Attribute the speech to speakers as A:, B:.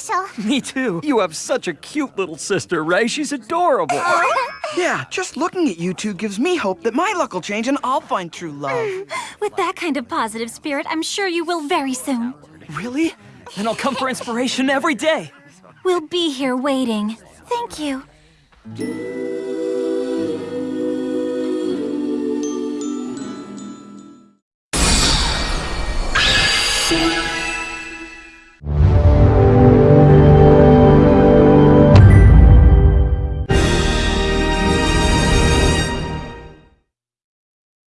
A: special.
B: Me too. You have such a cute little sister, Ray. She's adorable.
C: Yeah, just looking at you two gives me hope that my luck will change and I'll find true love.
D: With that kind of positive spirit, I'm sure you will very soon.
B: really? Then I'll come for inspiration every day.
D: We'll be here waiting. Thank you.
E: Thank